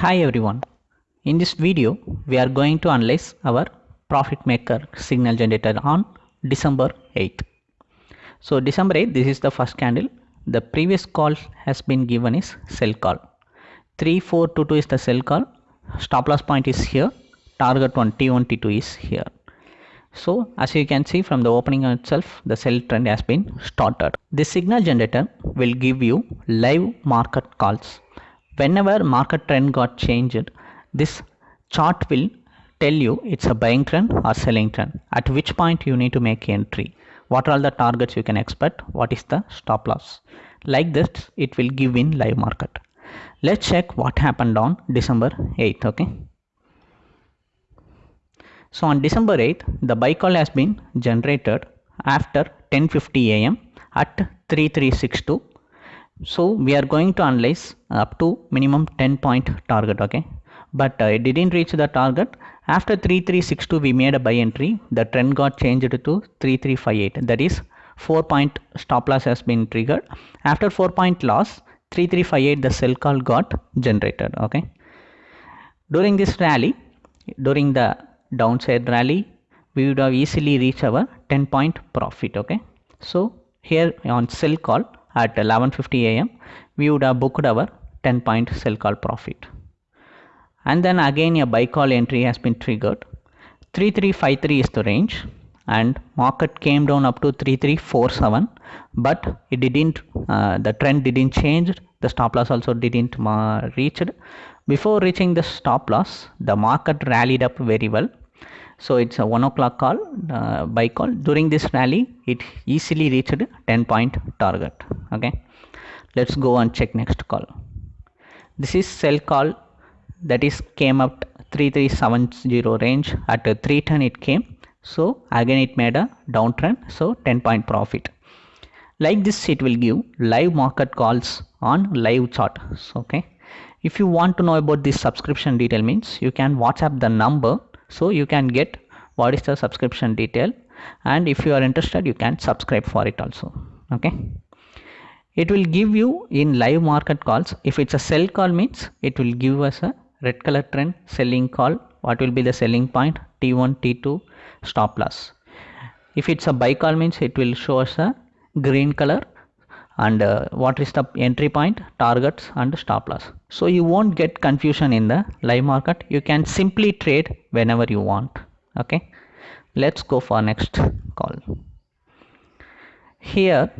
Hi everyone. In this video, we are going to analyze our profit maker signal generator on December 8th. So December 8th, this is the first candle. The previous call has been given is sell call. 3422 is the sell call. Stop loss point is here. Target one T1 T2 is here. So as you can see from the opening itself, the sell trend has been started. This signal generator will give you live market calls whenever market trend got changed this chart will tell you it's a buying trend or selling trend. At which point you need to make entry. What are all the targets you can expect? What is the stop loss? Like this it will give in live market. Let's check what happened on december 8th okay? So on december 8th the buy call has been generated after 10:50 am at 3362 so we are going to analyze up to minimum 10 point target okay? But uh, it didn't reach the target. After 3362 we made a buy entry the trend got changed to 3358 that is 4 point stop loss has been triggered. After 4 point loss 3358 the sell call got generated okay? During this rally during the downside rally we would have easily reached our 10 point profit okay? So here on sell call at 11:50 am we would have booked our 10 point sell call profit. And then again a buy call entry has been triggered. 3353 is the range and market came down up to 3347 but it didn't uh, the trend didn't change. The stop loss also didn't uh, reached. Before reaching the stop loss the market rallied up very well. So it's a 1 o'clock call uh, buy call. During this rally it easily reached 10 point target okay? Let's go and check next call. This is sell call that is came up 3370 range. At 310 it came. So again it made a downtrend. So 10 point profit. Like this it will give live market calls on live chart. Okay? If you want to know about this subscription detail means you can whatsapp the number. So you can get what is the subscription detail. And if you are interested you can subscribe for it also. Okay it will give you in live market calls if it's a sell call means it will give us a red color trend selling call. What will be the selling point? T1 t2 stop loss. If it's a buy call means it will show us a green color. And uh, what is the entry point? Targets and stop loss. So you won't get confusion in the live market. You can simply trade whenever you want. Okay? Let's go for next call. Here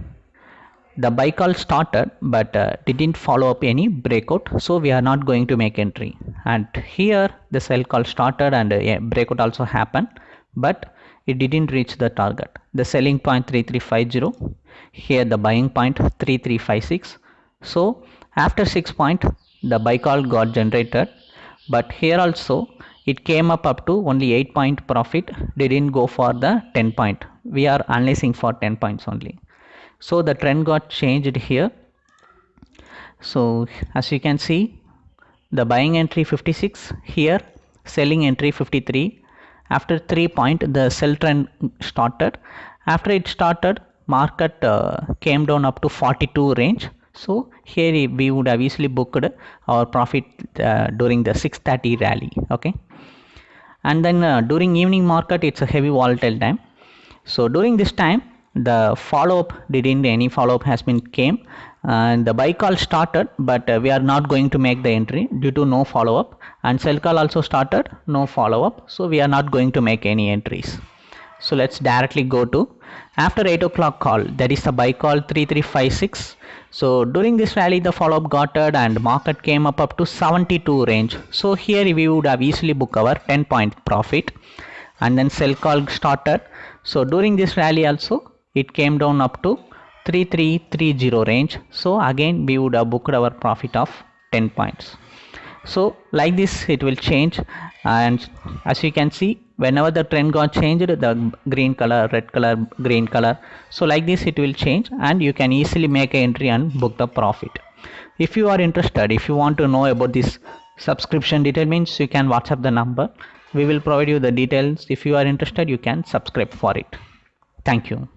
the buy call started but uh, didn't follow up any breakout so we are not going to make entry. And here the sell call started and uh, breakout also happened but it didn't reach the target. The selling point 3350 here the buying point 3356 so after 6 point the buy call got generated but here also it came up up to only 8 point profit didn't go for the 10 point. We are analyzing for 10 points only so the trend got changed here. So as you can see the buying entry 56 here selling entry 53 after 3 point the sell trend started. After it started market uh, came down up to 42 range. So here we would have easily booked our profit uh, during the 630 rally okay? And then uh, during evening market it's a heavy volatile time. So during this time the follow up didn't any follow up has been came and the buy call started but uh, we are not going to make the entry due to no follow up and sell call also started no follow up so we are not going to make any entries. So let's directly go to after 8 o'clock call that is the buy call 3356 so during this rally the follow up got it and market came up up to 72 range. So here we would have easily book our 10 point profit and then sell call started. So during this rally also it came down up to 3330 range. So again we would have booked our profit of 10 points. So like this it will change. And as you can see whenever the trend got changed the green color red color green color. So like this it will change and you can easily make an entry and book the profit. If you are interested if you want to know about this subscription detail means you can whatsapp the number. We will provide you the details. If you are interested you can subscribe for it. Thank you